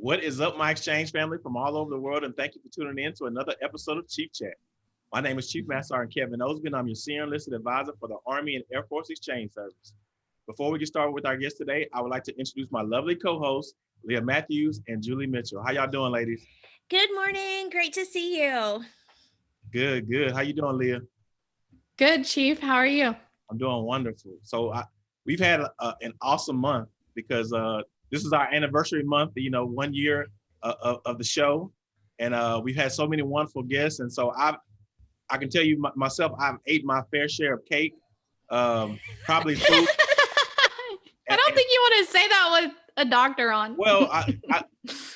What is up, my exchange family from all over the world? And thank you for tuning in to another episode of Chief Chat. My name is Chief Master Sergeant Kevin Osby. I'm your senior enlisted advisor for the Army and Air Force Exchange Service. Before we get started with our guest today, I would like to introduce my lovely co-hosts, Leah Matthews and Julie Mitchell. How y'all doing, ladies? Good morning. Great to see you. Good, good. How you doing, Leah? Good, Chief. How are you? I'm doing wonderful. So I, we've had a, an awesome month because uh, this is our anniversary month, you know, one year uh, of, of, the show. And uh, we've had so many wonderful guests. And so I I can tell you myself, I've ate my fair share of cake, um, probably food. I don't think you want to say that with a doctor on. Well, I, I,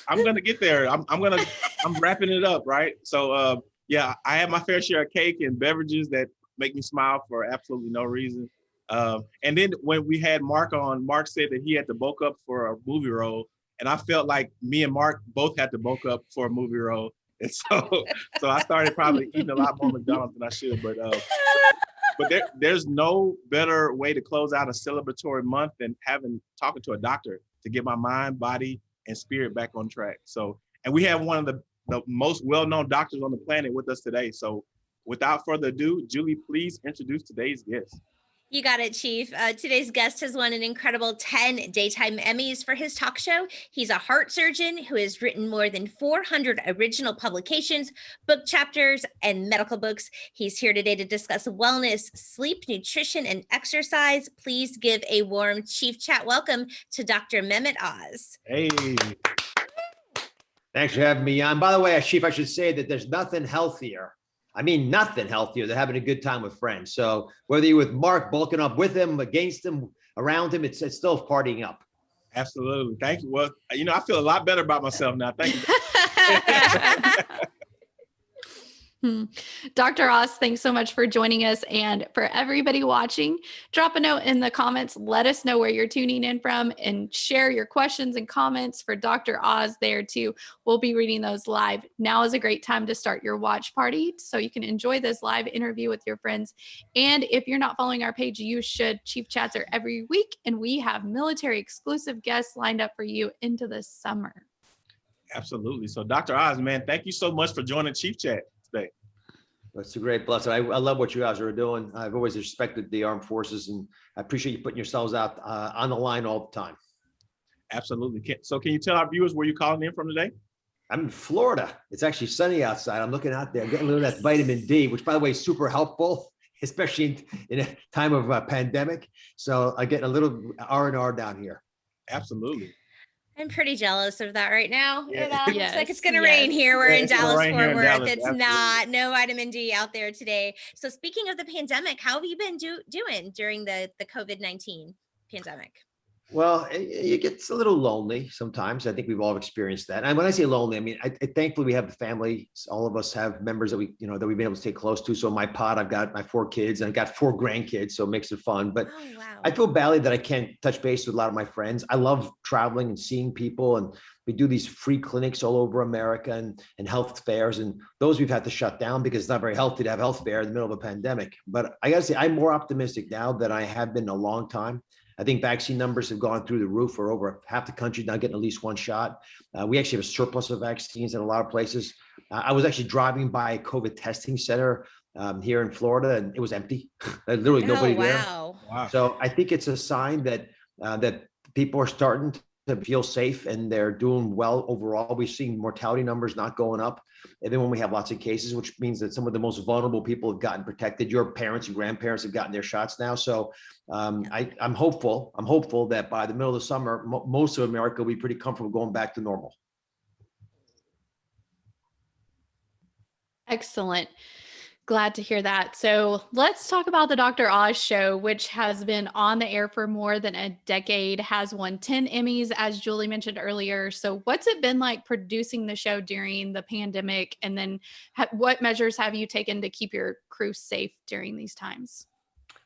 am going to get there. I'm, I'm going to, I'm wrapping it up, right? So uh, yeah, I have my fair share of cake and beverages that make me smile for absolutely no reason. Um, and then when we had Mark on, Mark said that he had to bulk up for a movie role. And I felt like me and Mark both had to bulk up for a movie role. And so, so I started probably eating a lot more McDonald's than I should. But, uh, but there, there's no better way to close out a celebratory month than having talking to a doctor to get my mind, body, and spirit back on track. So, and we have one of the, the most well-known doctors on the planet with us today. So without further ado, Julie, please introduce today's guest. You got it, Chief. Uh, today's guest has won an incredible 10 daytime Emmys for his talk show. He's a heart surgeon who has written more than 400 original publications, book chapters, and medical books. He's here today to discuss wellness, sleep, nutrition, and exercise. Please give a warm Chief Chat welcome to Dr. Mehmet Oz. Hey. Thanks for having me on. By the way, Chief, I should say that there's nothing healthier I mean, nothing healthier than having a good time with friends. So whether you're with Mark bulking up with him, against him, around him, it's, it's still partying up. Absolutely. Thank you. Well, you know, I feel a lot better about myself now. Thank you. Hmm. Dr. Oz, thanks so much for joining us. And for everybody watching, drop a note in the comments. Let us know where you're tuning in from and share your questions and comments for Dr. Oz there too. We'll be reading those live. Now is a great time to start your watch party so you can enjoy this live interview with your friends. And if you're not following our page, you should. Chief Chats are every week, and we have military exclusive guests lined up for you into the summer. Absolutely. So Dr. Oz, man, thank you so much for joining Chief Chat. It's a great blessing. I, I love what you guys are doing. I've always respected the armed forces and I appreciate you putting yourselves out uh, on the line all the time. Absolutely. So can you tell our viewers where you're calling in from today? I'm in Florida. It's actually sunny outside. I'm looking out there, getting a little of that vitamin D, which by the way is super helpful, especially in, in a time of a pandemic. So I get a little R and R down here. Absolutely. I'm pretty jealous of that right now. Yeah. It uh, yes. looks like it's going to yes. rain here. We're yeah, in Dallas Fort Worth. It's Absolutely. not no vitamin D out there today. So speaking of the pandemic, how have you been do, doing during the the COVID nineteen pandemic? Well, it gets a little lonely sometimes. I think we've all experienced that. And when I say lonely, I mean, I, I, thankfully we have the family. All of us have members that we, you know, that we've been able to stay close to. So my pod, I've got my four kids and I've got four grandkids. So it makes it fun. But oh, wow. I feel badly that I can't touch base with a lot of my friends. I love traveling and seeing people. And we do these free clinics all over America and, and health fairs. And those we've had to shut down because it's not very healthy to have health fair in the middle of a pandemic. But I gotta say, I'm more optimistic now than I have been a long time. I think vaccine numbers have gone through the roof for over half the country now getting at least one shot. Uh, we actually have a surplus of vaccines in a lot of places. Uh, I was actually driving by a COVID testing center um, here in Florida and it was empty. Literally nobody oh, wow. there. Wow. So I think it's a sign that uh, that people are starting to feel safe and they're doing well overall. We've seen mortality numbers not going up. And then when we have lots of cases, which means that some of the most vulnerable people have gotten protected. Your parents and grandparents have gotten their shots now. So um, I, am hopeful. I'm hopeful that by the middle of the summer, most of America will be pretty comfortable going back to normal. Excellent. Glad to hear that. So let's talk about the Dr. Oz show, which has been on the air for more than a decade, has won 10 Emmys, as Julie mentioned earlier. So, what's it been like producing the show during the pandemic? And then, what measures have you taken to keep your crew safe during these times?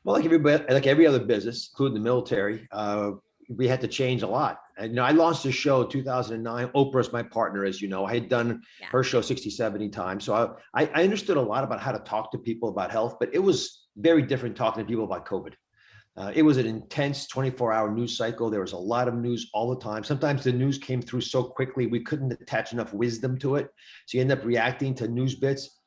Well, like every like every other business, including the military, uh, we had to change a lot. And, you know, I launched a show in 2009. Oprah's my partner, as you know. I had done yeah. her show 60, 70 times. So I, I understood a lot about how to talk to people about health, but it was very different talking to people about COVID. Uh, it was an intense 24 hour news cycle. There was a lot of news all the time. Sometimes the news came through so quickly, we couldn't attach enough wisdom to it. So you end up reacting to news bits.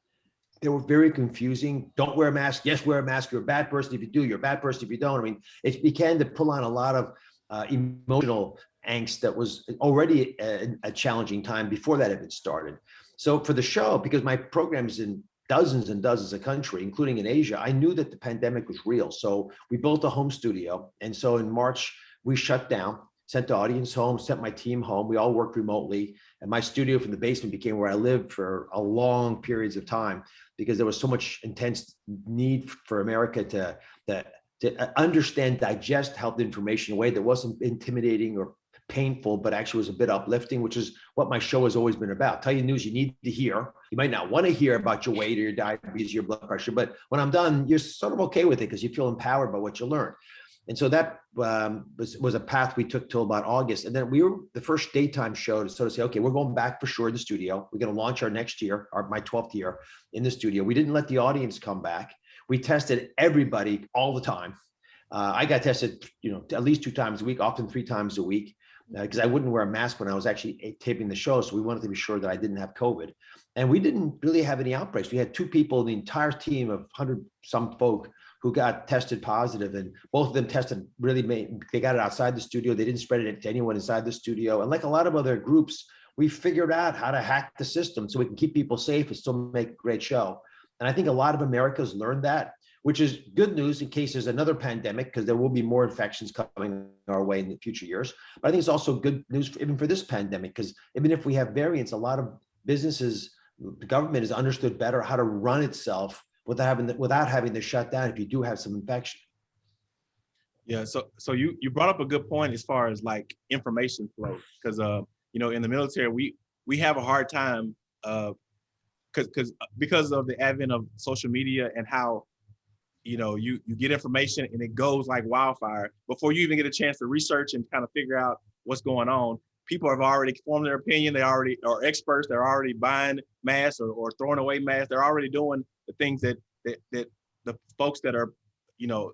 They were very confusing. Don't wear a mask. Yes, wear a mask. You're a bad person if you do. You're a bad person if you don't. I mean, it began to pull on a lot of uh, emotional angst that was already a, a challenging time before that had started. So for the show, because my program is in dozens and dozens of countries, including in Asia, I knew that the pandemic was real. So we built a home studio. And so in March, we shut down, sent the audience home, sent my team home. We all worked remotely. And my studio from the basement became where I lived for a long periods of time because there was so much intense need for America to, to, to understand, digest health information in a way that wasn't intimidating or painful, but actually was a bit uplifting, which is what my show has always been about. Tell you news you need to hear. You might not want to hear about your weight or your diabetes, your blood pressure, but when I'm done, you're sort of okay with it because you feel empowered by what you learned. And so that um, was, was a path we took till about August. And then we were the first daytime show to sort of say, okay, we're going back for sure in the studio. We're going to launch our next year, our, my 12th year in the studio. We didn't let the audience come back. We tested everybody all the time. Uh, I got tested, you know, at least two times a week, often three times a week because uh, I wouldn't wear a mask when I was actually eh, taping the show. So we wanted to be sure that I didn't have COVID. And we didn't really have any outbreaks. We had two people, the entire team of 100 some folk who got tested positive and both of them tested really made, they got it outside the studio. They didn't spread it to anyone inside the studio. And like a lot of other groups, we figured out how to hack the system so we can keep people safe and still make a great show. And I think a lot of America's learned that which is good news in case there's another pandemic, because there will be more infections coming our way in the future years. But I think it's also good news for, even for this pandemic, because even if we have variants, a lot of businesses, the government has understood better how to run itself without having the, without having to shut down if you do have some infection. Yeah, so so you you brought up a good point as far as like information flow, because uh you know in the military we we have a hard time uh because because because of the advent of social media and how you know, you you get information and it goes like wildfire before you even get a chance to research and kind of figure out what's going on. People have already formed their opinion. They already are experts. They're already buying masks or, or throwing away masks. They're already doing the things that that that the folks that are, you know,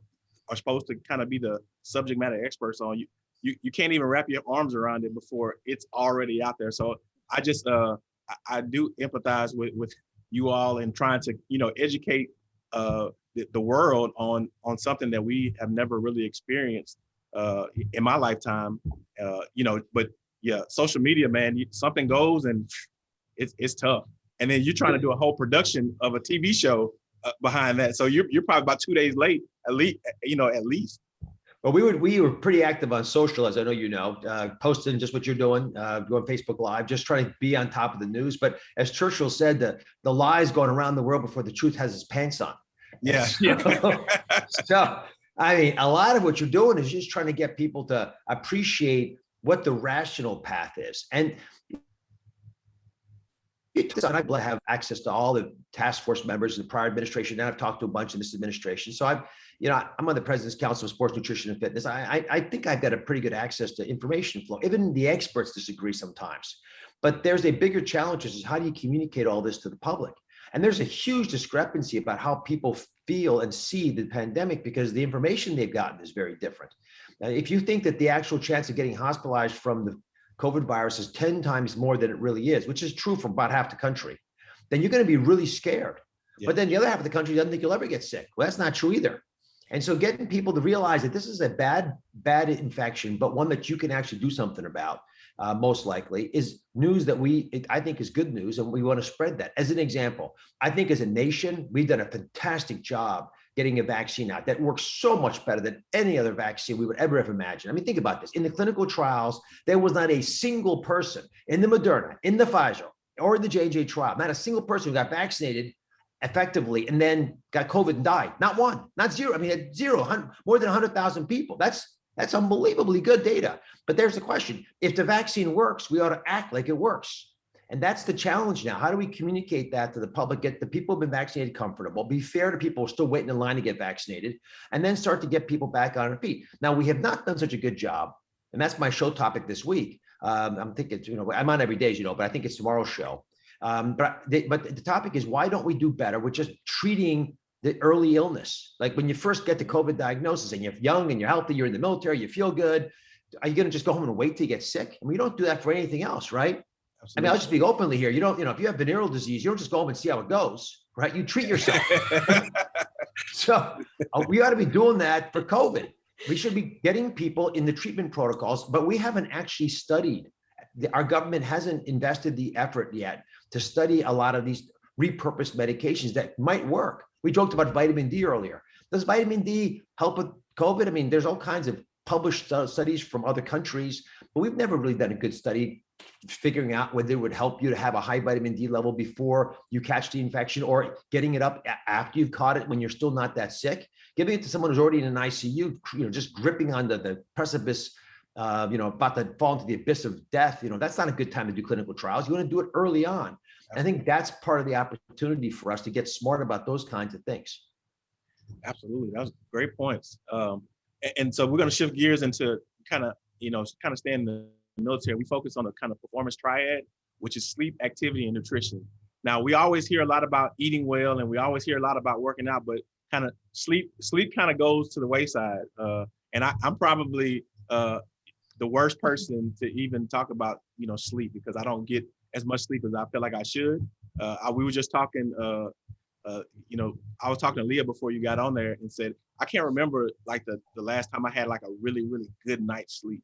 are supposed to kind of be the subject matter experts on you. You you can't even wrap your arms around it before it's already out there. So I just uh I, I do empathize with with you all and trying to you know educate uh the, the world on on something that we have never really experienced uh, in my lifetime. Uh, you know, but yeah, social media, man, something goes and it's it's tough. And then you're trying to do a whole production of a TV show uh, behind that, so you're you're probably about two days late, at least. You know, at least. Well, we were we were pretty active on social, as I know you know, uh, posting just what you're doing, uh, going Facebook Live, just trying to be on top of the news. But as Churchill said, the the lies going around the world before the truth has its pants on. Yeah. So, so, I mean, a lot of what you're doing is just trying to get people to appreciate what the rational path is. And I have access to all the task force members in the prior administration. Now I've talked to a bunch in this administration. So I've, you know, I'm on the President's Council of Sports Nutrition and Fitness. I, I, I think I've got a pretty good access to information flow. Even the experts disagree sometimes. But there's a bigger challenge, is how do you communicate all this to the public? And there's a huge discrepancy about how people feel and see the pandemic because the information they've gotten is very different. Now, if you think that the actual chance of getting hospitalized from the COVID virus is 10 times more than it really is, which is true for about half the country, then you're going to be really scared. Yeah. But then the other half of the country doesn't think you'll ever get sick. Well, that's not true either. And so getting people to realize that this is a bad, bad infection, but one that you can actually do something about uh, most likely, is news that we, I think is good news and we want to spread that. As an example, I think as a nation, we've done a fantastic job getting a vaccine out that works so much better than any other vaccine we would ever have imagined. I mean, think about this. In the clinical trials, there was not a single person in the Moderna, in the Pfizer, or the J&J trial, not a single person who got vaccinated effectively and then got COVID and died. Not one, not zero. I mean, zero, more than 100,000 people. That's that's unbelievably good data. But there's the question. If the vaccine works, we ought to act like it works. And that's the challenge now. How do we communicate that to the public, get the people who've been vaccinated comfortable, be fair to people who are still waiting in line to get vaccinated, and then start to get people back on their feet. Now, we have not done such a good job. And that's my show topic this week. Um, I'm thinking, you know, I'm on every day, you know, but I think it's tomorrow's show. Um, but, they, but the topic is why don't we do better with just treating the early illness. Like when you first get the COVID diagnosis and you're young and you're healthy, you're in the military, you feel good. Are you going to just go home and wait till you get sick? I mean, you don't do that for anything else, right? I mean, I'll just speak openly here. You don't, you know, if you have venereal disease, you don't just go home and see how it goes, right? You treat yourself. so uh, we ought to be doing that for COVID. We should be getting people in the treatment protocols, but we haven't actually studied. Our government hasn't invested the effort yet to study a lot of these repurposed medications that might work. We joked about vitamin D earlier. Does vitamin D help with COVID? I mean, there's all kinds of published studies from other countries, but we've never really done a good study figuring out whether it would help you to have a high vitamin D level before you catch the infection or getting it up after you've caught it when you're still not that sick. Giving it to someone who's already in an ICU, you know, just gripping on the, the precipice, uh, you know, about to fall into the abyss of death, you know, that's not a good time to do clinical trials. You want to do it early on. I think that's part of the opportunity for us to get smart about those kinds of things. Absolutely. That was great points. Um, a- and, so we're going to shift gears into kind of, you know, kind of stay in the military. We focus on a kind of performance triad, which is sleep, activity, and nutrition. Now, we always hear a lot about eating well, and we always hear a lot about working out, but kind of sleep, sleep kind of goes to the wayside. Uh, and I, I'm probably uh, the worst person to even talk about, you know, sleep because I don't get as much sleep as I feel like I should. Uh, I, we were just talking, uh, uh, you know, I was talking to Leah before you got on there and said, I can't remember like the, the last time I had like a really, really good night's sleep.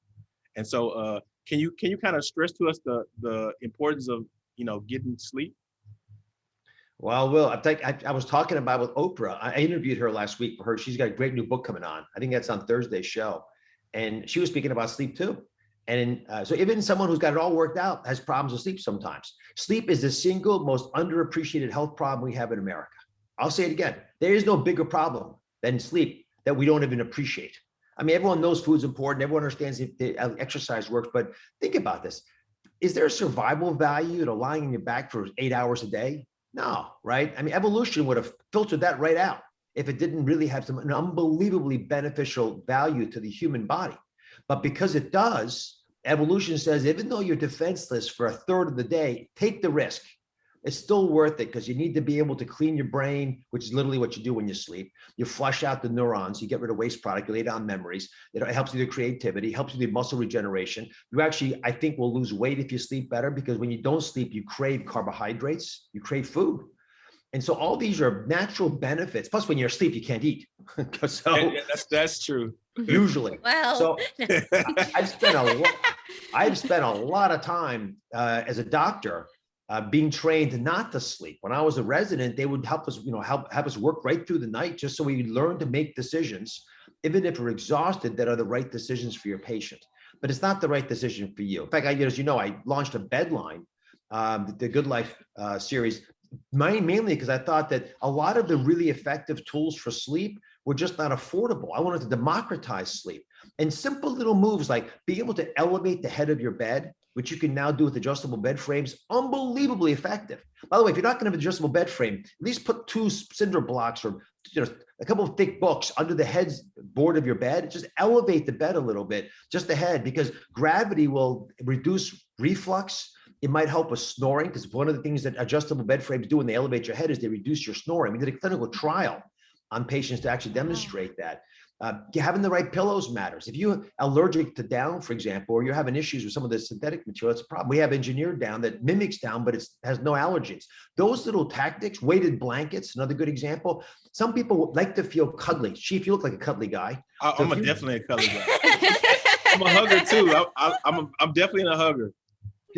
And so uh, can you can you kind of stress to us the the importance of, you know, getting sleep? Well, Will, I think I, I was talking about with Oprah. I interviewed her last week for her. She's got a great new book coming on. I think that's on Thursday's show. And she was speaking about sleep too. And uh, so even someone who's got it all worked out has problems with sleep sometimes. Sleep is the single most underappreciated health problem we have in America. I'll say it again. There is no bigger problem than sleep that we don't even appreciate. I mean, everyone knows food's important. Everyone understands if the uh, exercise works, but think about this. Is there a survival value to lying on your back for eight hours a day? No, right? I mean, evolution would have filtered that right out if it didn't really have some an unbelievably beneficial value to the human body. But because it does, evolution says even though you're defenseless for a third of the day, take the risk. It's still worth it because you need to be able to clean your brain, which is literally what you do when you sleep. You flush out the neurons, you get rid of waste product, you lay down memories. It helps you do creativity, helps you do muscle regeneration. You actually, I think, will lose weight if you sleep better because when you don't sleep, you crave carbohydrates, you crave food. And so all these are natural benefits. Plus, when you're asleep, you can't eat. so Yeah, yeah, that's that's true. usually, Well, so I've spent a lot, I've spent a lot of time uh, as a doctor uh, being trained not to sleep. When I was a resident, they would help us, you know, help have us work right through the night just so we learn to make decisions, even if we're exhausted, that are the right decisions for your patient. But it's not the right decision for you. In fact, I, as you know, I launched a bedline, um, the- the Good Life uh, series, main- mainly because I thought that a lot of the really effective tools for sleep were just not affordable. I wanted to democratize sleep. And simple little moves like being able to elevate the head of your bed, which you can now do with adjustable bed frames, unbelievably effective. By the way, if you're not going to have an adjustable bed frame, at least put two cinder blocks or you know, a couple of thick books under the head's board of your bed. Just elevate the bed a little bit, just the head, because gravity will reduce reflux. It might help with snoring because one of the things that adjustable bed frames do when they elevate your head is they reduce your snoring. We did a clinical trial on patients to actually demonstrate that. Uh, having the right pillows matters. If you're allergic to down, for example, or you're having issues with some of the synthetic material, that's a problem. We have engineered down that mimics down, but it has no allergens. Those little tactics, weighted blankets, another good example. Some people like to feel cuddly. Chief, you look like a cuddly guy. I, So I'm a definitely a color guy. I'm a hugger too. I, I, I'm a, I'm definitely a hugger.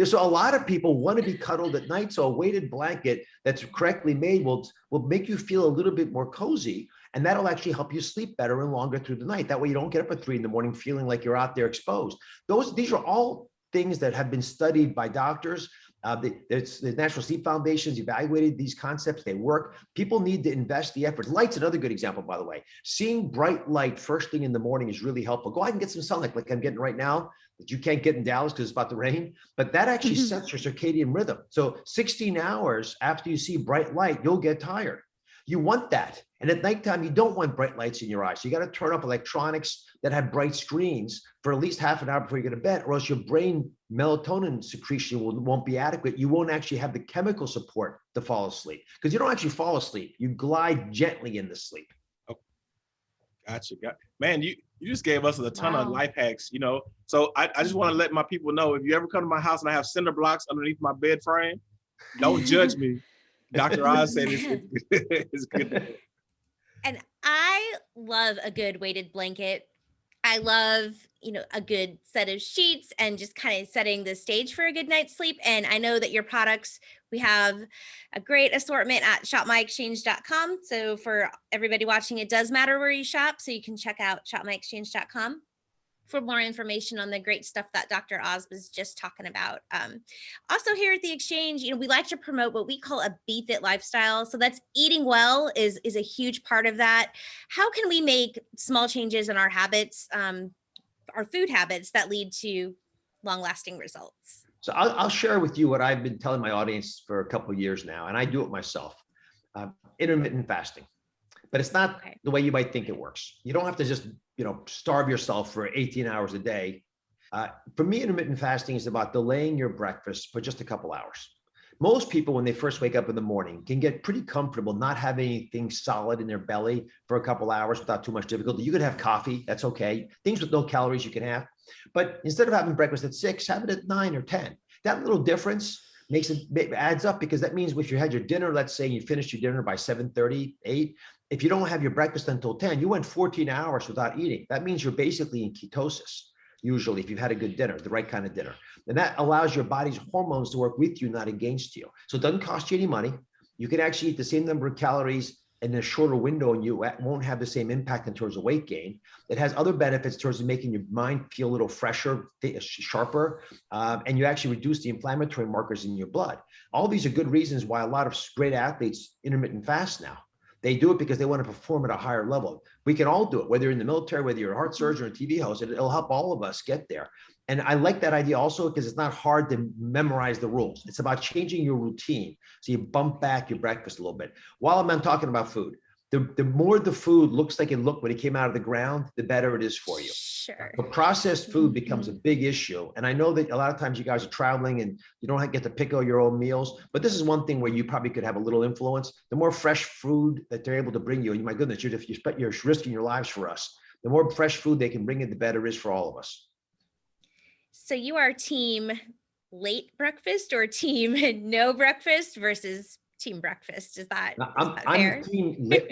So a lot of people want to be cuddled at night. So a weighted blanket that's correctly made will, will make you feel a little bit more cozy. And that'll actually help you sleep better and longer through the night. That way you don't get up at three in the morning feeling like you're out there exposed. Those, these are all things that have been studied by doctors. Uh, the, there's the National Sleep Foundation's evaluated these concepts. They work. People need to invest the effort. Light's another good example, by the way. Seeing bright light first thing in the morning is really helpful. Go out and get some sunlight like I'm getting right now that you can't get in Dallas because it's about to rain, but that actually Mhm. sets your circadian rhythm. So 16 hours after you see bright light, you'll get tired. You want that. And at nighttime, you don't want bright lights in your eyes. So you got to turn up electronics that have bright screens for at least half an hour before you go to bed, or else your brain melatonin secretion will, won't be adequate. You won't actually have the chemical support to fall asleep because you don't actually fall asleep. You glide gently into sleep. Oh, gotcha. Got, man, you you just gave us a ton of life hacks, you know. So I, I just want to let my people know if you ever come to my house and I have cinder blocks underneath my bed frame, don't judge me. Dr. Oz said it's, it's good. And I love a good weighted blanket. I love, you know, a good set of sheets and just kind of setting the stage for a good night's sleep. And I know that your products, we have a great assortment at shopmyexchange.com. So for everybody watching, it does matter where you shop. So you can check out shopmyexchange.com for more information on the great stuff that Dr. Oz was just talking about. Um, also here at the exchange, you know, we like to promote what we call a be fit lifestyle. So that's eating well is is a huge part of that. How can we make small changes in our habits, um, our food habits that lead to long lasting results? So I'll, I'll share with you what I've been telling my audience for a couple of years now, and I do it myself. Uh, intermittent fasting, but it's not Okay. the way you might think it works. You don't have to just you know starve yourself for 18 hours a day. Uh, for me, intermittent fasting is about delaying your breakfast for just a couple hours. Most people, when they first wake up in the morning, can get pretty comfortable not having anything solid in their belly for a couple hours without too much difficulty. You could have coffee, that's okay. Things with no calories you can have. But instead of having breakfast at six, have it at nine or 10. That little difference makes it adds up because that means if you had your dinner, let's say you finished your dinner by 7 8, if you don't have your breakfast until 10, you went 14 hours without eating. That means you're basically in ketosis, usually, if you've had a good dinner, the right kind of dinner. And that allows your body's hormones to work with you, not against you. So it doesn't cost you any money. You can actually eat the same number of calories in a shorter window and you won't have the same impact in terms of weight gain. It has other benefits towards making your mind feel a little fresher, sharper, um, and you actually reduce the inflammatory markers in your blood. All these are good reasons why a lot of great athletes intermittent fast now. They do it because they want to perform at a higher level. We can all do it, whether you're in the military, whether you're a heart surgeon or a TV host, it'll help all of us get there. And I like that idea also because it's not hard to memorize the rules. It's about changing your routine. So you bump back your breakfast a little bit. While I'm talking about food, the, the more the food looks like it looked when it came out of the ground, the better it is for you. Sure. But processed food mm-hmm. becomes a big issue. And I know that a lot of times you guys are traveling and you don't get to pick out your own meals, but this is one thing where you probably could have a little influence. The more fresh food that they're able to bring you, and my goodness, you're, if you spent, you're risking your lives for us. The more fresh food they can bring in, the better it is for all of us. So you are team late breakfast or team no breakfast versus team breakfast? Is that, Now, I'm, that I'm fair? team lit-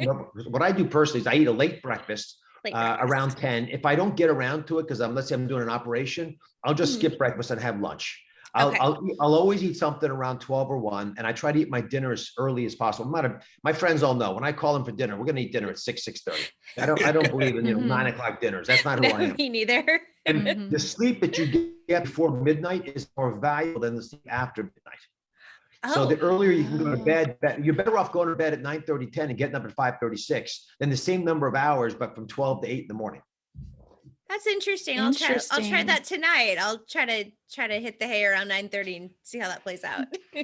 what I do personally is I eat a late breakfast uh, around 10. If I don't get around to it, because I'm, let's say I'm doing an operation, I'll just Mhm. skip breakfast and have lunch. I'll, Okay. I'll, I'll always eat something around 12 or 1, and I try to eat my dinner as early as possible. I'm not a, my friends all know when I call them for dinner, we're gonna eat dinner at 6, 6:30. I don't, I don't believe in, you know, Mhm. nine o'clock dinners. That's not who I No, am. me neither. And Mhm. the sleep that you get before midnight is more valuable than the sleep after midnight. So the Oh, earlier you can go to Oh. bed, be- you're better off going to bed at 9, 10 and getting up at 5 36 than the same number of hours, but from 12 to 8 in the morning. That's interesting. I'll try. I'll try that tonight. I'll try to try to hit the hay around nine thirty and see how that plays out.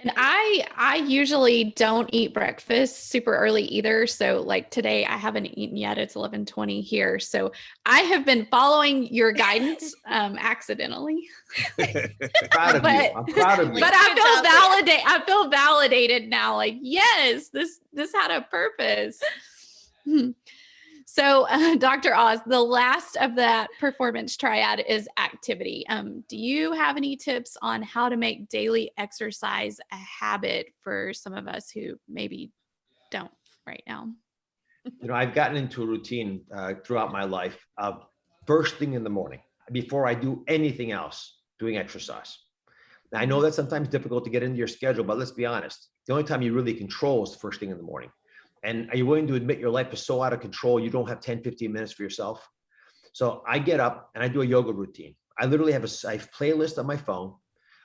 And I I usually don't eat breakfast super early either. So like today I haven't eaten yet. It's 11:20 here. So I have been following your guidance um accidentally. Proud of you. But- I'm proud of you. But I feel job, Leah. validate I feel validated now like yes, this this had a purpose. So, uh, Dr. Oz, the last of that performance triad is activity. Um, do you have any tips on how to make daily exercise a habit for some of us who maybe don't right now? You know, I've gotten into a routine uh, throughout my life of first thing in the morning, before I do anything else, doing exercise. Now, I know that's sometimes difficult to get into your schedule, but let's be honest. The only time you really control is the first thing in the morning. And are you willing to admit your life is so out of control, you don't have 10, 15 minutes for yourself? So I get up and I do a yoga routine. I literally have a I have playlist on my phone.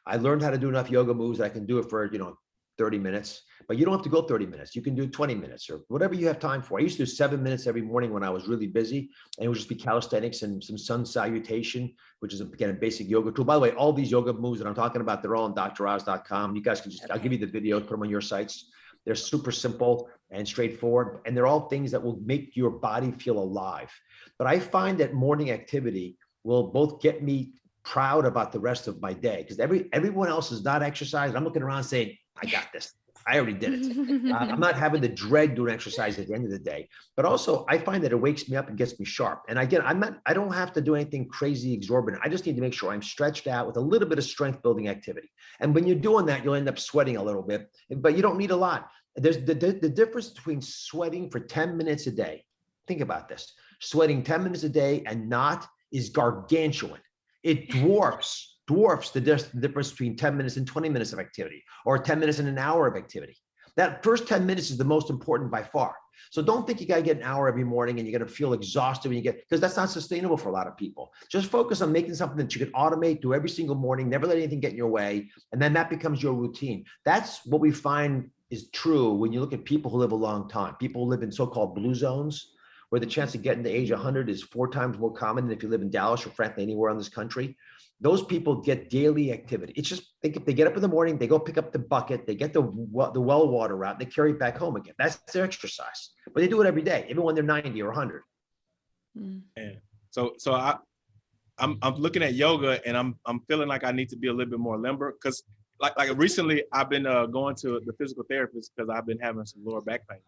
I learned how to do enough yoga moves that I can do it for, you know, 30 minutes, but you don't have to go 30 minutes. You can do 20 minutes or whatever you have time for. I used to do seven minutes every morning when I was really busy and it would just be calisthenics and some sun salutation, which is again, a basic yoga tool. By the way, all these yoga moves that I'm talking about, they're all on droz.com. You guys can just, I'll give you the videos, put them on your sites. They're super simple and straightforward, and they're all things that will make your body feel alive. But I find that morning activity will both get me proud about the rest of my day because every everyone else is not exercising. I'm looking around saying, I got this. I already did it. Uh, I'm not having the dread doing exercise at the end of the day, but also I find that it wakes me up and gets me sharp. And again, I'm not, I don't have to do anything crazy exorbitant. I just need to make sure I'm stretched out with a little bit of strength building activity. And when you're doing that, you'll end up sweating a little bit, but you don't need a lot. There's the, the, the difference between sweating for 10 minutes a day. Think about this. Sweating 10 minutes a day and not is gargantuan. It dwarfs dwarfs the difference between 10 minutes and 20 minutes of activity or 10 minutes and an hour of activity. That first 10 minutes is the most important by far. So don't think you got to get an hour every morning and you're going to feel exhausted when you get, because that's not sustainable for a lot of people. Just focus on making something that you can automate, do every single morning, never let anything get in your way. And then that becomes your routine. That's what we find is true when you look at people who live a long time. People who live in so-called blue zones, where the chance of getting to age 100 is four times more common than if you live in Dallas or frankly anywhere in this country those people get daily activity. It's just they, they get up in the morning, they go pick up the bucket, they get the the well water out, they carry it back home again. That's their exercise, but they do it every day, even when they're 90 or 100. Mm. Yeah. So so I I'm I'm looking at yoga and I'm I'm feeling like I need to be a little bit more limber because like like recently I've been uh, going to the physical therapist because I've been having some lower back pain,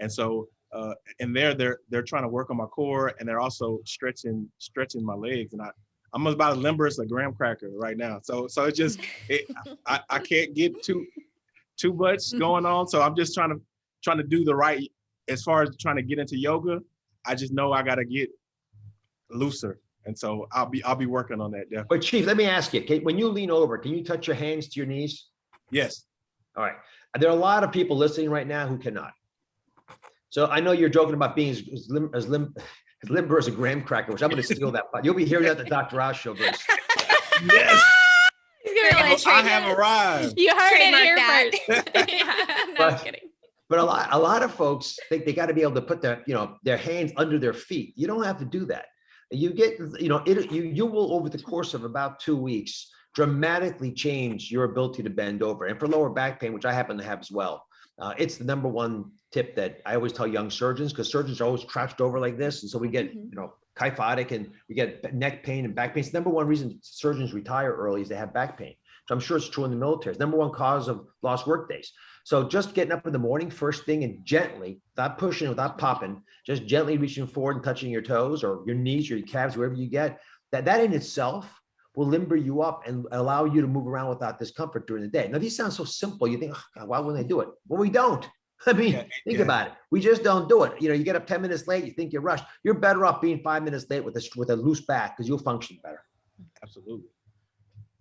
and so uh, and there they're they're trying to work on my core and they're also stretching stretching my legs and I I'm about as limber as a graham cracker right now. So so it's just it, I, I can't get too too much going on. So I'm just trying to trying to do the right as far as trying to get into yoga. I just know I got to get looser. And so I'll be I'll be working on that. Definitely. But Chief, let me ask you, Kate, when you lean over, can you touch your hands to your knees? Yes. All right. There are a lot of people listening right now who cannot. So I know you're joking about being as, as, lim, as lim, Limber is a graham cracker, which I'm going to steal that. You'll be hearing that at the Dr. Oz show, Grace. yes. I have arrived. You heard Trademark it here first. yeah, no, but, kidding. But a lot, a lot of folks think they got to be able to put their, you know, their hands under their feet. You don't have to do that. You get, you know, it, you you will over the course of about two weeks dramatically change your ability to bend over. And for lower back pain, which I happen to have as well, uh, it's the number one tip that I always tell young surgeons because surgeons are always crouched over like this. And so we get, mm-hmm. you know, kyphotic and we get neck pain and back pain. It's the number one reason surgeons retire early is they have back pain. So I'm sure it's true in the military. It's number one cause of lost work days. So just getting up in the morning, first thing and gently, without pushing, without popping, just gently reaching forward and touching your toes or your knees or your calves, wherever you get, that, that in itself will limber you up and allow you to move around without discomfort during the day. Now, these sound so simple. You think, oh, God, why wouldn't they do it? Well, we don't. I mean, yeah, think yeah. about it. We just don't do it. You know, you get up 10 minutes late, you think you're rushed. You're better off being five minutes late with a, with a loose back because you'll function better. Absolutely.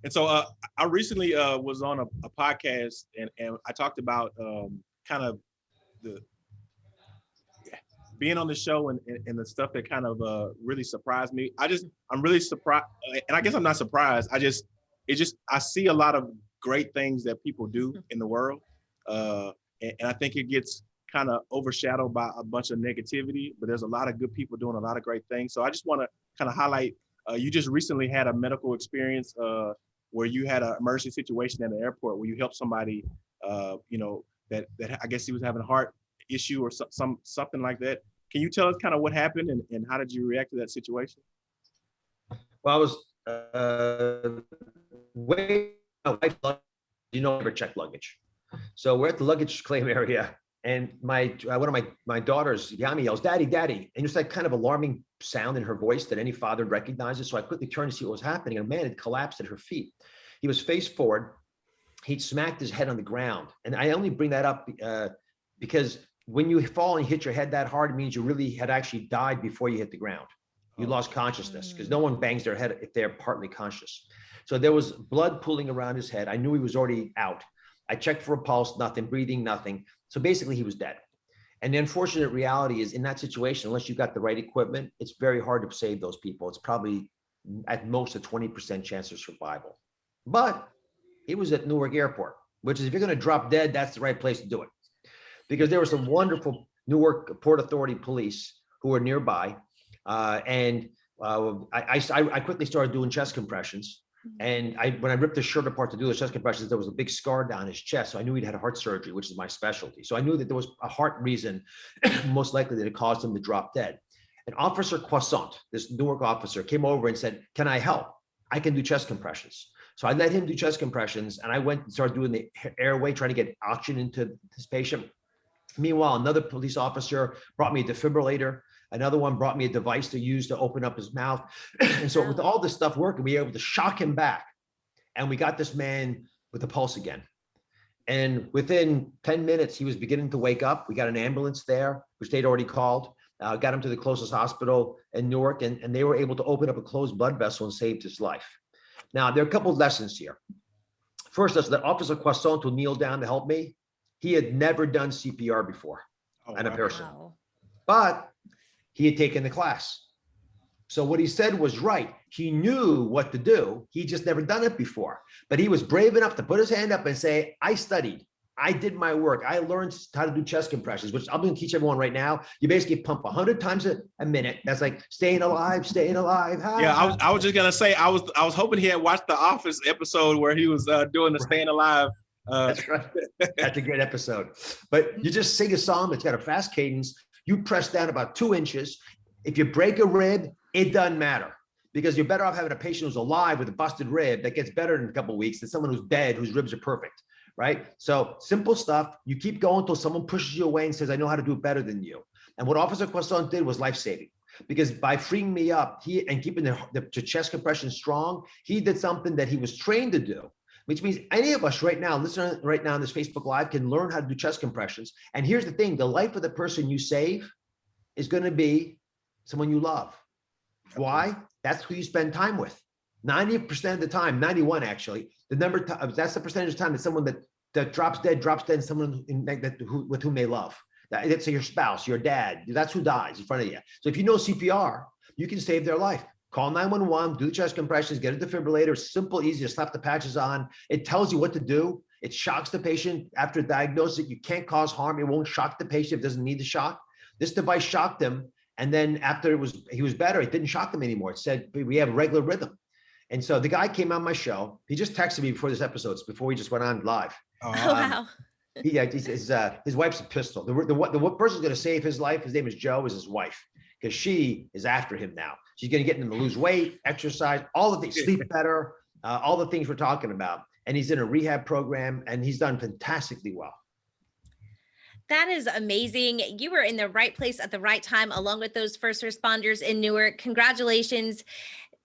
And so uh, I recently uh, was on a, a, podcast and, and I talked about um, kind of the being on the show and, and, the stuff that kind of uh, really surprised me. I just, I'm really surprised. And I guess I'm not surprised. I just, it just, I see a lot of great things that people do in the world. Uh, and, and I think it gets kind of overshadowed by a bunch of negativity, but there's a lot of good people doing a lot of great things. So I just want to kind of highlight, uh, you just recently had a medical experience uh, where you had an emergency situation at the airport where you helped somebody, uh, you know, that, that I guess he was having a heart issue or some, some something like that. Can you tell us kind of what happened and, and how did you react to that situation? Well, I was uh, way, you know, never check luggage. So we're at the luggage claim area and my uh, one of my my daughters Yami yells daddy daddy and it's that kind of alarming sound in her voice that any father recognizes. So i quickly turned to see what was happening and a man had collapsed at her feet. He was face forward. He'd smacked his head on the ground and i only bring that up uh, because when you fall and hit your head that hard it means you really had actually died before you hit the ground. You oh. lost consciousness because no one bangs their head if they're partly conscious. So there was blood pooling around his head. I knew he was already out I checked for a pulse, nothing, breathing, nothing. So basically he was dead. And the unfortunate reality is in that situation, unless you've got the right equipment, it's very hard to save those people. It's probably at most a 20% chance of survival. But he was at Newark Airport, which is if you're going to drop dead, that's the right place to do it. Because there were some wonderful Newark Port Authority police who were nearby. Uh, and uh, I, I, I quickly started doing chest compressions And I, when I ripped the shirt apart to do the chest compressions, there was a big scar down his chest. So I knew he'd had heart surgery, which is my specialty. So I knew that there was a heart reason, most likely that it caused him to drop dead. And Officer Croissant, this Newark officer, came over and said, can I help? I can do chest compressions. So I let him do chest compressions and I went and started doing the airway, trying to get oxygen into this patient. Meanwhile, another police officer brought me a defibrillator. Another one brought me a device to use to open up his mouth. And so with all this stuff working, we were able to shock him back. And we got this man with a pulse again. And within 10 minutes, he was beginning to wake up. We got an ambulance there, which they'd already called, uh, got him to the closest hospital in Newark, and, and they were able to open up a closed blood vessel and saved his life. Now, there are a couple of lessons here. First, is that Officer Croissant who kneel down to help me. He had never done CPR before Oh, and a person, Wow. but he had taken the class. So what he said was right. He knew what to do. He just never done it before, but he was brave enough to put his hand up and say, I studied. I did my work. I learned how to do chest compressions, which I'm going to teach everyone right now. You basically pump 100 times a, a minute. That's like staying alive, staying alive. Yeah, I was, I was just gonna say, I was, I was hoping he had watched the Office episode where he was uh, doing the staying alive. Uh, That's right. That's a great episode. But you just sing a song that's got a fast cadence. You press down about two inches. If you break a rib, it doesn't matter because you're better off having a patient who's alive with a busted rib that gets better in a couple weeks than someone who's dead whose ribs are perfect. Right. So simple stuff. You keep going until someone pushes you away and says, I know how to do it better than you. And what Officer Croissant did was life saving because by freeing me up he and keeping the, the chest compression strong, he did something that he was trained to do which means any of us right now, listening right now on this Facebook Live can learn how to do chest compressions. And here's the thing, the life of the person you save is gonna be someone you love. Why? That's who you spend time with. 90% of the time, 91 actually, the number, ti- uh, that's the percentage of time that someone that, that drops dead, drops dead, someone in, that, who, with whom they love. That, let's say your spouse, your dad, that's who dies in front of you. So if you know CPR, you can save their life. Call 911, do the chest compressions, get a defibrillator, simple, easy to slap the patches on. It tells you what to do. It shocks the patient after diagnosis. You can't cause harm. It won't shock the patient if it doesn't need the shock. This device shocked him. And then after it was, he was better, it didn't shock him anymore. It said, we have regular rhythm. And so the guy came on my show. He just texted me before this episode, before he just went on live. Oh, uh, wow. He, yeah, he's, his, uh, his wife's a pistol. The, the, what- the person's gonna save his life, his name is Joe, is his wife. Because she is after him now. She's gonna get him to lose weight, exercise, all the things, sleep better, uh, all the things we're talking about. And he's in a rehab program and he's done fantastically well. That is amazing. You were in the right place at the right time, along with those first responders in Newark. Congratulations.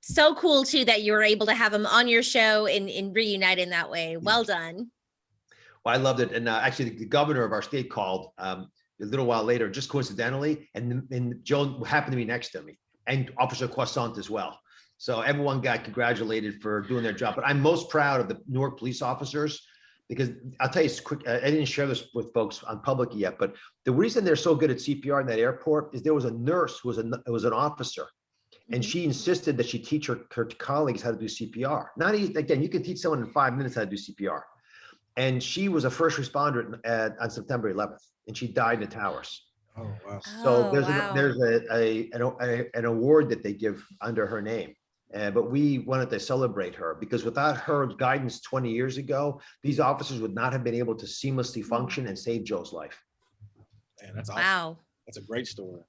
So cool too that you were able to have them on your show and, and reunite in that way. Well done. Well, I loved it. And uh, actually, the governor of our state called um, a little while later, just coincidentally, and, and Joan happened to be next to me and Officer Croissant as well. So everyone got congratulated for doing their job. But I'm most proud of the Newark police officers because I'll tell you quick. I didn't share this with folks on public yet, but the reason they're so good at CPR in that airport is there was a nurse who was a was an officer and mm-hmm. she insisted that she teach her, her colleagues how to do CPR. Not even, again, you can teach someone in five minutes how to do CPR. And she was a first responder at, on September 11th, and she died in the towers. Oh, wow. So Oh, there's wow. a, there's a, a, an, a- an award that they give under her name. Uh, but we wanted to celebrate her because without her guidance 20 years ago, these officers would not have been able to seamlessly function and save Joe's life. Man, that's awesome. Wow. That's a great story.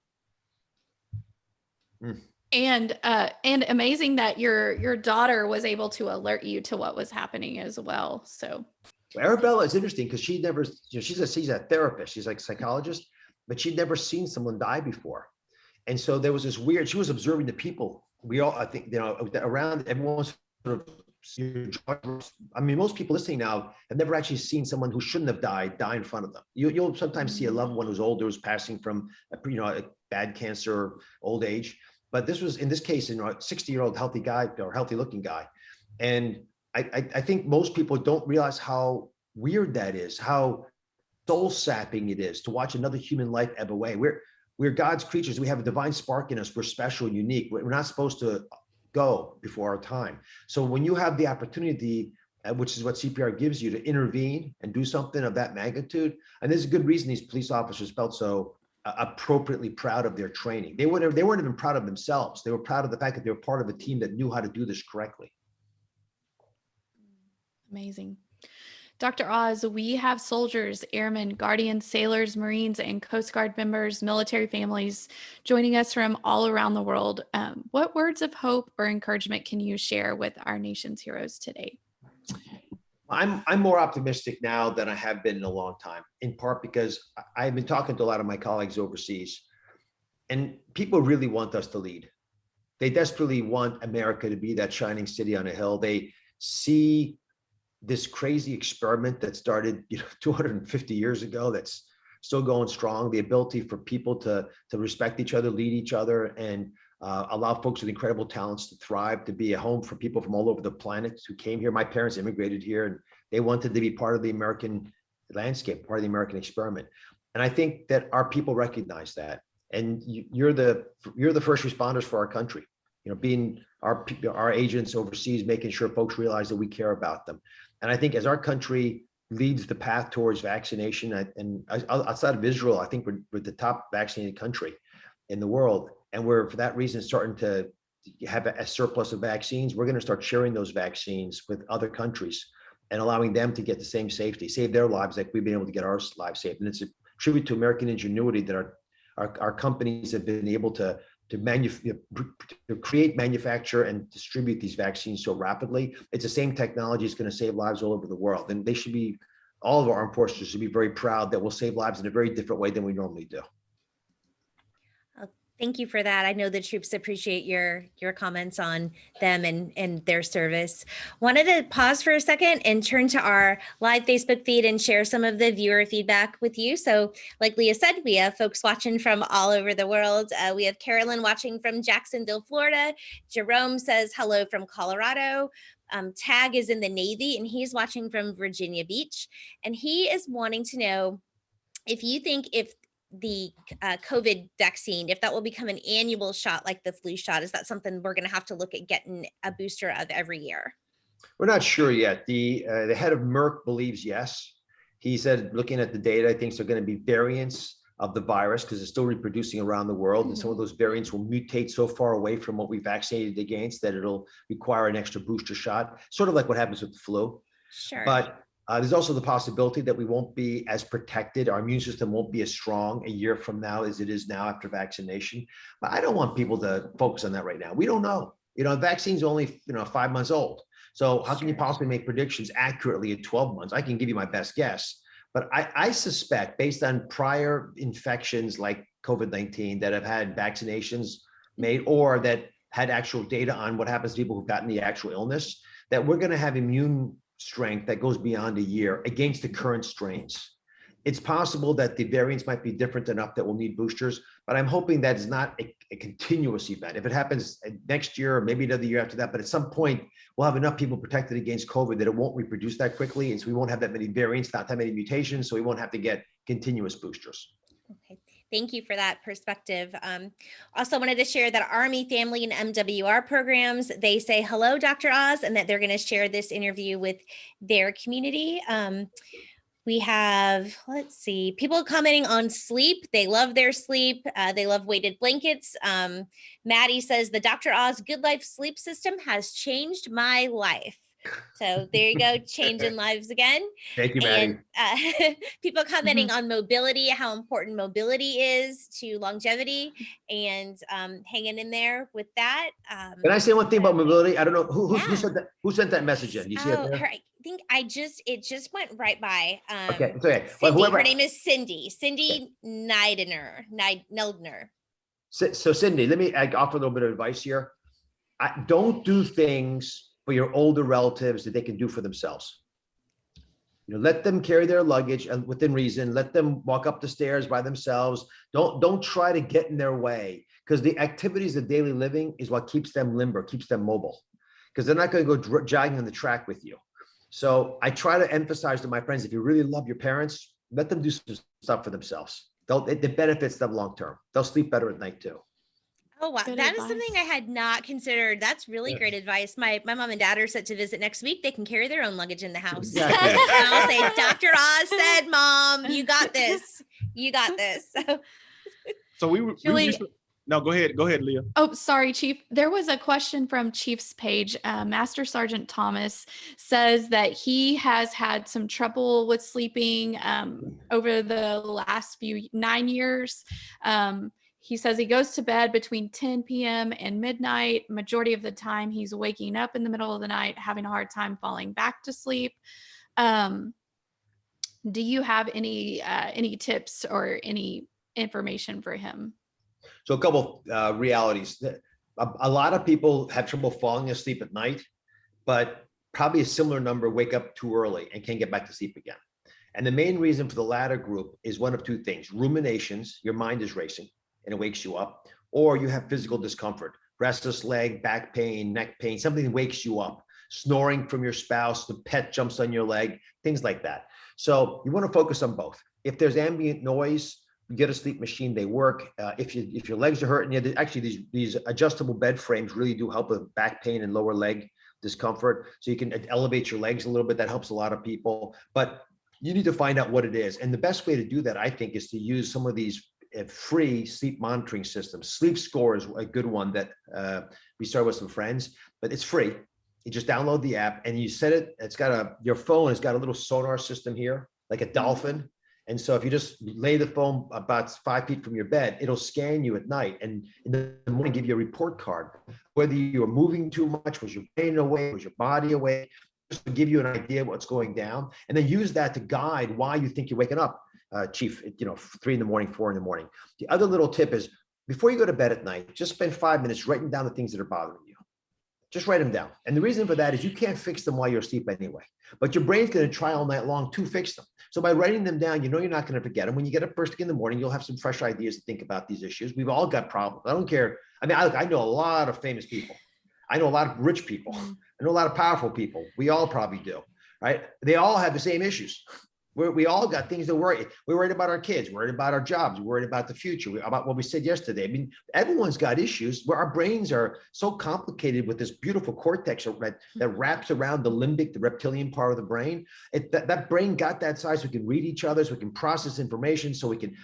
And uh and amazing that your your daughter was able to alert you to what was happening as well. So Well, Arabella is interesting because she never, you know, she's a she's a therapist, she's like a psychologist, but she'd never seen someone die before. And so there was this weird, she was observing the people. We all, I think, you know, around everyone's sort of, I mean, most people listening now have never actually seen someone who shouldn't have died die in front of them. You, you'll sometimes see a loved one who's older, who's passing from, a, you know, a bad cancer, old age. But this was, in this case, you know, a 60 year old healthy guy or healthy looking guy. And I, I, I think most people don't realize how weird that is, how soul sapping it is to watch another human life ebb away. We're, we're God's creatures. We have a divine spark in us. We're special and unique. We're not supposed to go before our time. So when you have the opportunity, uh, which is what CPR gives you to intervene and do something of that magnitude, and there's a good reason these police officers felt so uh, appropriately proud of their training. They would they weren't even proud of themselves. They were proud of the fact that they were part of a team that knew how to do this correctly. Amazing. Dr. Oz, we have soldiers, airmen, guardians, sailors, Marines, and Coast Guard members, military families joining us from all around the world. Um, what words of hope or encouragement can you share with our nation's heroes today? I'm I'm more optimistic now than I have been in a long time. In part because I've been talking to a lot of my colleagues overseas, and people really want us to lead. They desperately want America to be that shining city on a hill. They see this crazy experiment that started, you know, 250 years ago. That's still going strong. The ability for people to to respect each other, lead each other, and uh, allow folks with incredible talents to thrive, to be a home for people from all over the planet who came here. My parents immigrated here and they wanted to be part of the American landscape, part of the American experiment. And I think that our people recognize that. And you, you're the you're the first responders for our country. You know, being our our agents overseas, making sure folks realize that we care about them. And I think as our country leads the path towards vaccination, and outside of Israel, I think we're, we're the top vaccinated country in the world. And we're, for that reason, starting to have a surplus of vaccines. We're going to start sharing those vaccines with other countries and allowing them to get the same safety, save their lives like we've been able to get our lives saved. And it's a tribute to American ingenuity that our, our, our companies have been able to, to to create, manufacture and distribute these vaccines so rapidly. It's the same technology that's going to save lives all over the world. And they should be, all of our armed forces should be very proud that we'll save lives in a very different way than we normally do. Thank you for that. I know the troops appreciate your your comments on them and and their service. Wanted to pause for a second and turn to our live Facebook feed and share some of the viewer feedback with you. So, like Leah said, we have folks watching from all over the world. Uh, we have Carolyn watching from Jacksonville, Florida. Jerome says hello from Colorado. Um, Tag is in the Navy and he's watching from Virginia Beach, and he is wanting to know if you think if the uh, COVID vaccine, if that will become an annual shot like the flu shot, is that something we're going to have to look at getting a booster of every year? We're not sure yet. The uh, the head of Merck believes yes. He said, looking at the data, I think there are going to be variants of the virus because it's still reproducing around the world, and some of those variants will mutate so far away from what we vaccinated against that it'll require an extra booster shot, sort of like what happens with the flu. Sure. But uh, there's also the possibility that we won't be as protected. Our immune system won't be as strong a year from now as it is now after vaccination. But I don't want people to focus on that right now. We don't know. You know, vaccine's only you know five months old. So how can you possibly make predictions accurately at 12 months? I can give you my best guess, but I, I suspect based on prior infections like COVID-19 that have had vaccinations made or that had actual data on what happens to people who've gotten the actual illness, that we're going to have immune strength that goes beyond a year against the current strains. It's possible that the variants might be different enough that we'll need boosters, but I'm hoping that is not a, a continuous event. If it happens next year or maybe another year after that, but at some point we'll have enough people protected against COVID that it won't reproduce that quickly. And so we won't have that many variants, not that many mutations. So we won't have to get continuous boosters. Okay, thank you for that perspective. Um, also wanted to share that Army Family and MWR programs, they say hello, Dr. Oz, and that they're going to share this interview with their community. Um, we have, let's see, people commenting on sleep. They love their sleep. Uh, they love weighted blankets. Um, Maddie says the Dr. Oz Good Life sleep system has changed my life. So there you go, changing lives again Thank you, Maddie. and uh, people commenting on mobility, how important mobility is to longevity, and um, hanging in there with that. Um, Can I say one thing about mobility? I don't know who, who, who sent that. Who sent that message in? You see it oh, there? her, I think I just it just went right by. Um, Okay, it's okay. Well, Cindy, whoever, her name is Cindy. Cindy Neidener. Neid- Neldner. So so Cindy, let me I offer a little bit of advice here. I, don't do things for your older relatives that they can do for themselves. You know, let them carry their luggage and within reason, let them walk up the stairs by themselves. Don't, don't try to get in their way because the activities of daily living is what keeps them limber, keeps them mobile. Because they're not going to go jogging on the track with you. So I try to emphasize to my friends, if you really love your parents, let them do some stuff for themselves. They'll, it, it benefits them long term. They'll sleep better at night too. Oh wow, Good that is something I had not considered. That's really Yeah. great advice. My my mom and dad are set to visit next week. They can carry their own luggage in the house. Exactly. And I'll say, Dr. Oz said, Mom, you got this. You got this. So So we, were- we Julie- recently, No, go ahead. Go ahead, Leah. Oh, sorry, Chief. There was a question from Chief's page. Uh, Master Sergeant Thomas says that he has had some trouble with sleeping um, over the last few nine years. Um, he says he goes to bed between 10 p.m. and midnight. Majority of the time, he's waking up in the middle of the night, having a hard time falling back to sleep. Um, do you have any uh, any tips or any information for him? So a couple uh, realities. A, a lot of people have trouble falling asleep at night, but probably a similar number wake up too early and can't get back to sleep again. And the main reason for the latter group is one of two things, ruminations, your mind is racing and it wakes you up, or you have physical discomfort, restless leg, back pain, neck pain, something wakes you up, snoring from your spouse, the pet jumps on your leg, things like that. So you want to focus on both. If there's ambient noise, you get a sleep machine, they work. Uh, if you if your legs are hurting, you actually these these adjustable bed frames really do help with back pain and lower leg discomfort. So you can elevate your legs a little bit. That helps a lot of people. But you need to find out what it is. And the best way to do that, I think, is to use some of these uh, free sleep monitoring system. Sleep Score is a good one that uh, we started with some friends, but it's free. You just download the app and you set it. It's got a your phone has got a little sonar system here, like a dolphin. And so if you just lay the phone about five feet from your bed, it'll scan you at night and in the morning give you a report card. Whether you were moving too much, was your brain away, was your body away, just to give you an idea of what's going down, and then use that to guide why you think you're waking up, uh, Chief. You know, three in the morning, four in the morning. The other little tip is before you go to bed at night, just spend five minutes writing down the things that are bothering you. Just write them down. And the reason for that is you can't fix them while you're asleep anyway, but your brain's going to try all night long to fix them. So by writing them down, you know you're not going to forget them. When you get up first thing in the morning, you'll have some fresh ideas to think about these issues. We've all got problems. I don't care. I mean, I, I know a lot of famous people. I know a lot of rich people. I know a lot of powerful people. We all probably do, right? They all have the same issues. We're, we all got things to worry. We're worried about our kids, worried about our jobs, worried about the future, about what we said yesterday. I mean, everyone's got issues where our brains are so complicated with this beautiful cortex that, that hmm. wraps around the limbic, the reptilian part of the brain. It, that, that brain got that size, so we can read each other, so we can process information, so we can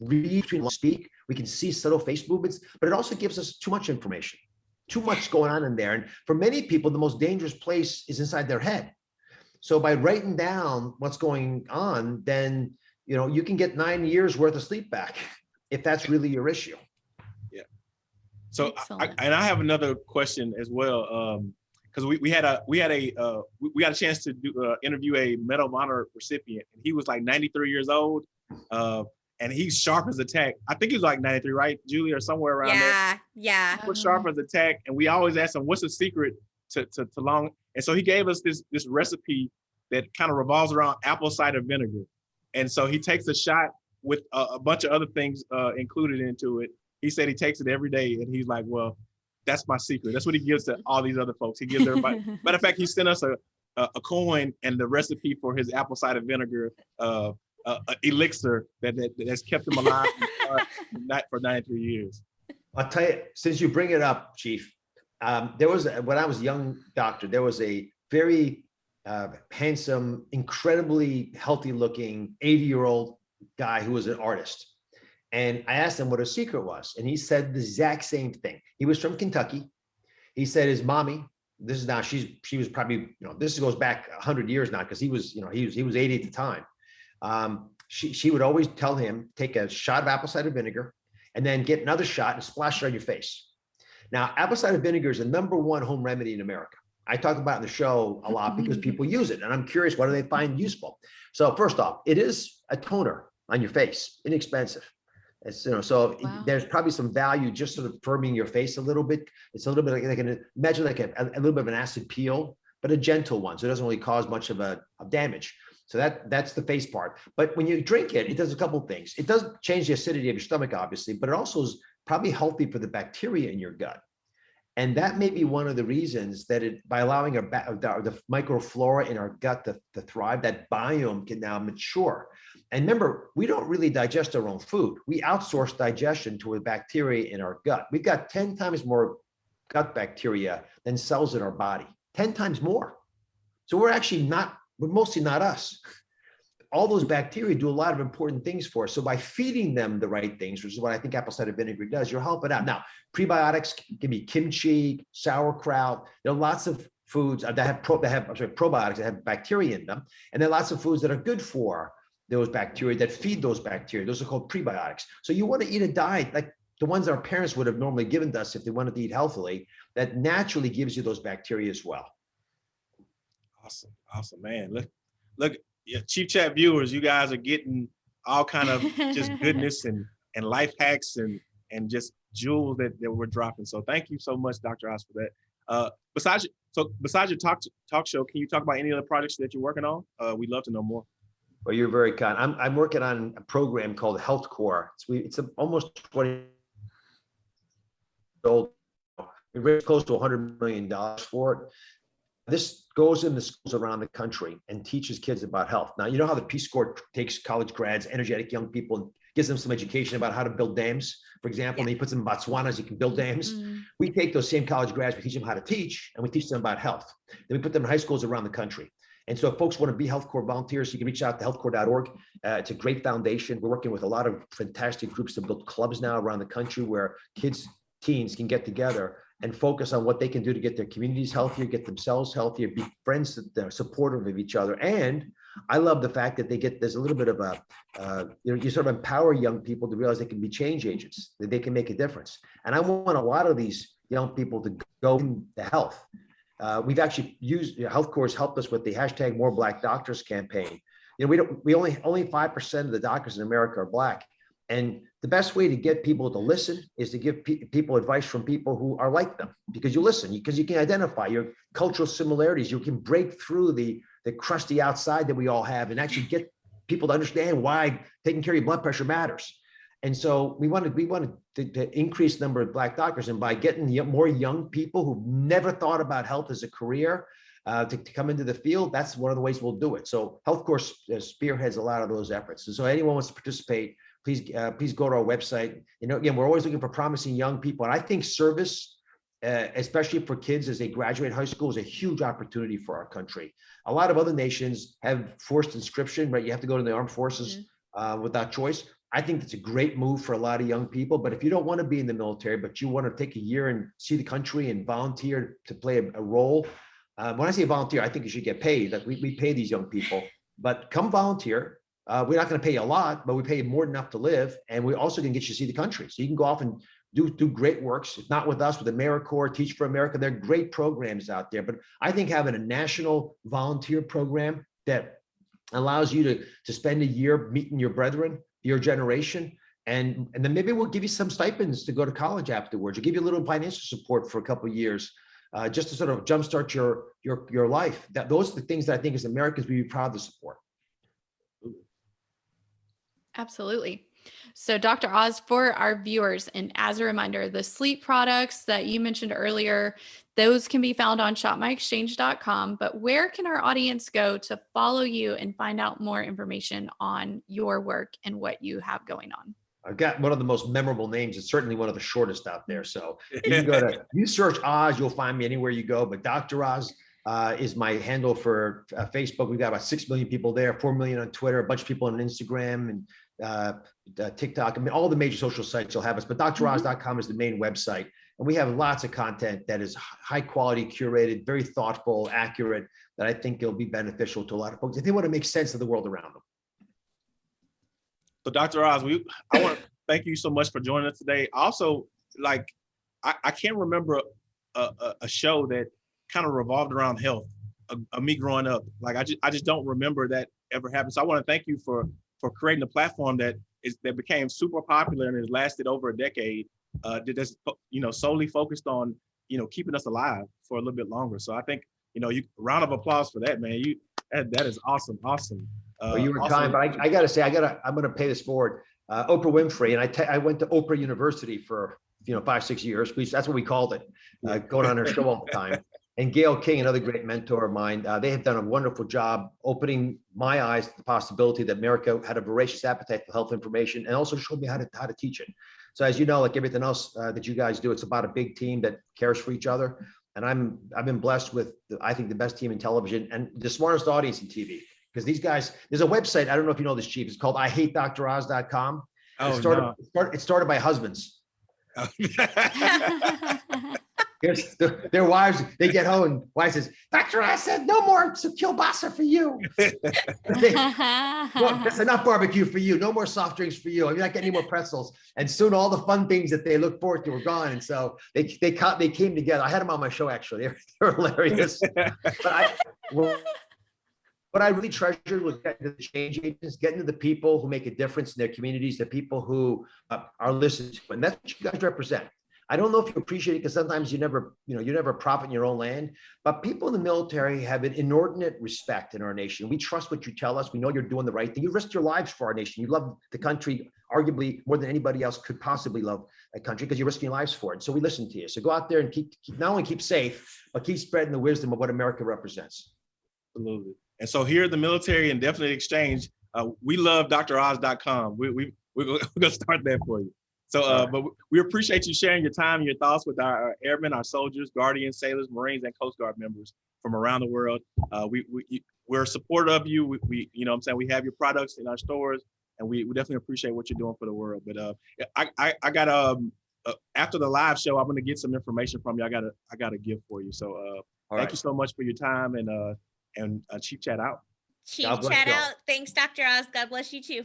read between speak, we can see subtle face movements, but it also gives us too much information, too much going on in there. And for many people, the most dangerous place is inside their head. So by writing down what's going on, then you know you can get nine years worth of sleep back if that's really your issue. Yeah. So I, and I have another question as well. Um, because we, we had a we had a uh, we, we got a chance to do uh, interview a Medal of Honor recipient, and he was like 93 years old, uh, and he's sharp as a tack. I think he was like 93, right, Julie, or somewhere around there. Yeah, yeah. Uh-huh. was sharp as a tack, and we always ask him, "What's the secret to, to, to long?" And so he gave us this this recipe that kind of revolves around apple cider vinegar. And so he takes a shot with a, a bunch of other things uh, included into it. He said he takes it every day, and he's like, "Well, that's my secret. That's what he gives to all these other folks. He gives everybody." Matter of fact, he sent us a a, a coin and the recipe for his apple cider vinegar uh, uh, uh, elixir that, that that's kept him alive not for 93 years. I'll tell you, since you bring it up, Chief, um, there was, a- when I was a young doctor, there was a very uh, handsome, incredibly healthy looking 80 year old guy who was an artist. And I asked him what his secret was. And he said the exact same thing. He was from Kentucky. He said his mommy, this is now, she's, she was probably, you know, this goes back hundred years now, because he was, you know, he was, he was 80 at the time. Um, she, she would always tell him, take a shot of apple cider vinegar and then get another shot and splash it on your face. Now, apple cider vinegar is the number one home remedy in America. I talk about it in the show a lot because people use it and I'm curious, what do they find useful? So first off, it is a toner on your face, inexpensive. It's, you know, so Wow. there's probably some value just sort of firming your face a little bit. It's a little bit like, like an, imagine like a, a little bit of an acid peel, but a gentle one. So it doesn't really cause much of a of damage. So that that's the face part. But when you drink it, it does a couple things. It does change the acidity of your stomach, obviously, but it also is probably healthy for the bacteria in your gut. And that may be one of the reasons that it, by allowing our, the, the microflora in our gut to, to thrive, that biome can now mature. And remember, we don't really digest our own food. We outsource digestion to a bacteria in our gut. We've got 10 times more gut bacteria than cells in our body, 10 times more. So we're actually not, we're mostly not us. all those bacteria do a lot of important things for us. So by feeding them the right things, which is what I think apple cider vinegar does, you're helping out. Now, prebiotics can be kimchi, sauerkraut. There are lots of foods uh, that have pro, that have sorry, probiotics that have bacteria in them, and there are lots of foods that are good for those bacteria that feed those bacteria. Those are called prebiotics. So you want to eat a diet like the ones our parents would have normally given to us if they wanted to eat healthily, that naturally gives you those bacteria as well. Awesome, awesome, man. Look, look, yeah, Chief Chat viewers, you guys are getting all kind of just goodness and and life hacks and and just jewels that, that we're dropping. So thank you so much, Dr. Oz, for that. Uh, besides, so besides your talk talk show, can you talk about any other projects that you're working on? Uh, we'd love to know more. Well, you're very kind. I'm I'm working on a program called Health Corps. It's we it's a, almost 20 old. We raised close to 100 million dollars for it. This goes into schools around the country and teaches kids about health. Now, you know how the Peace Corps takes college grads, energetic young people, and gives them some education about how to build dams, for example, and he puts them in Botswana so you can build dams. Mm, We take those same college grads, we teach them how to teach, and we teach them about health. Then we put them in high schools around the country. And so if folks want to be Health Corps volunteers, you can reach out to healthcorps.org. Uh, it's a great foundation. We're working with a lot of fantastic groups to build clubs now around the country where kids, teens can get together and focus on what they can do to get their communities healthier, get themselves healthier, be friends that they're supportive of each other. And I love the fact that they get, there's a little bit of a, uh, you know, you sort of empower young people to realize they can be change agents, that they can make a difference. And I want a lot of these young people to go into health. Uh, we've actually used, you know, Health Corps helped us with the hashtag More Black Doctors campaign. You know, we don't, we only, only 5% of the doctors in America are Black. And the best way to get people to listen is to give pe- people advice from people who are like them, because you listen, because you can identify your cultural similarities. You can break through the, the crusty outside that we all have and actually get people to understand why taking care of your blood pressure matters. And so we wanted, we wanted to, to increase the number of black doctors and by getting more young people who've never thought about health as a career uh, to, to come into the field, that's one of the ways we'll do it. So Health Corps uh, spearheads a lot of those efforts. And so anyone wants to participate, please, uh, please go to our website. You know, again, we're always looking for promising young people. And I think service, uh, especially for kids as they graduate high school, is a huge opportunity for our country. A lot of other nations have forced inscription, right? You have to go to the armed forces uh, without choice. I think it's a great move for a lot of young people. But if you don't want to be in the military, but you want to take a year and see the country and volunteer to play a, a role, uh, when I say volunteer, I think you should get paid. Like we, we pay these young people, but come volunteer. Uh, we're not going to pay you a lot, but we pay you more than enough to live, and we also can get you to see the country. So you can go off and do do great works. If not with us, with AmeriCorps, Teach for America, there are great programs out there. But I think having a national volunteer program that allows you to to spend a year meeting your brethren, your generation, and and then maybe we'll give you some stipends to go to college afterwards. Or give you a little financial support for a couple years, uh, just to sort of jumpstart your your your life. That those are the things that I think as Americans we'd be proud to support. Absolutely. So, Dr. Oz, for our viewers, and as a reminder, the sleep products that you mentioned earlier, those can be found on shopmyexchange.com. But where can our audience go to follow you and find out more information on your work and what you have going on? I've got one of the most memorable names. It's certainly one of the shortest out there. So you can go to you search Oz, you'll find me anywhere you go. But Dr. Oz uh, is my handle for uh, Facebook. We've got about six million people there, four million on Twitter, a bunch of people on Instagram and uh, uh, TikTok. I mean, all the major social sites you'll have us. But DrOz.com is the main website, and we have lots of content that is high quality, curated, very thoughtful, accurate. That I think will be beneficial to a lot of folks if they want to make sense of the world around them. So Dr. Oz, we I want to thank you so much for joining us today. Also, like I, I can't remember a, a, a show that kind of revolved around health. uh uh, me growing up, like I just I just don't remember that ever happened. So I want to thank you for for creating a platform that is that became super popular and has lasted over a decade. Uh, that that's you know solely focused on you know keeping us alive for a little bit longer. So I think you know you round of applause for that, man. You that, that is awesome, awesome. Uh, Well, you were also- kind, but I, I gotta say, I gotta, I'm gonna pay this forward. Uh, Oprah Winfrey, and I, I went to Oprah University for, you know, five, six years. We, that's what we called it, uh, going on her show all the time. And Gail King, another great mentor of mine, uh, they have done a wonderful job opening my eyes to the possibility that America had a voracious appetite for health information and also showed me how to, how to teach it. So as you know, like everything else uh, that you guys do, it's about a big team that cares for each other. And I'm, I've been blessed with, the- I think, the best team in television and the smartest audience in TV. Because these guys, there's a website, I don't know if you know this, chief, it's called I hate IHateDrOz.com. It Oh, started, no. it started, it started by husbands. The- their wives, they get home and wife says, Dr. I said, no more kielbasa for you. They- well, that's enough barbecue for you. No more soft drinks for you. You're not getting any more pretzels. And soon all the fun things that they look forward to were gone. And so they they caught they came together. I had them on my show actually. They're, hilarious. But I what what I really treasured was getting to the change agents, getting to the people who make a difference in their communities, the people who uh, are listened to, and that's what you guys represent. I don't know if you appreciate it because sometimes you never, you know, you never profit in your own land, but people in the military have an inordinate respect in our nation. We trust what you tell us. We know you're doing the right thing. You risked your lives for our nation. You love the country arguably more than anybody else could possibly love a country because you're risking your lives for it. So we listen to you. So go out there and keep, keep not only keep safe, but keep spreading the wisdom of what America represents. Absolutely. And so here at the military indefinite exchange, uh, we love droz.com. We, we, we're we're gonna start that for you. So, uh, but we- we appreciate you sharing your time and your thoughts with our our airmen, our soldiers, guardians, sailors, Marines, and Coast Guard members from around the world. Uh, we, we, you- we're supportive of you. We, we, you know what I'm saying? We have your products in our stores and we, we definitely appreciate what you're doing for the world. But, uh, I, I, I got, um, uh, after the live show, I'm gonna get some information from you. I gotta, I got a gift for you. So, uh, All thank right. you so much for your time and, uh, and uh, Chief Chat out. Chief chat out. Thanks, Dr. Oz. God bless you too.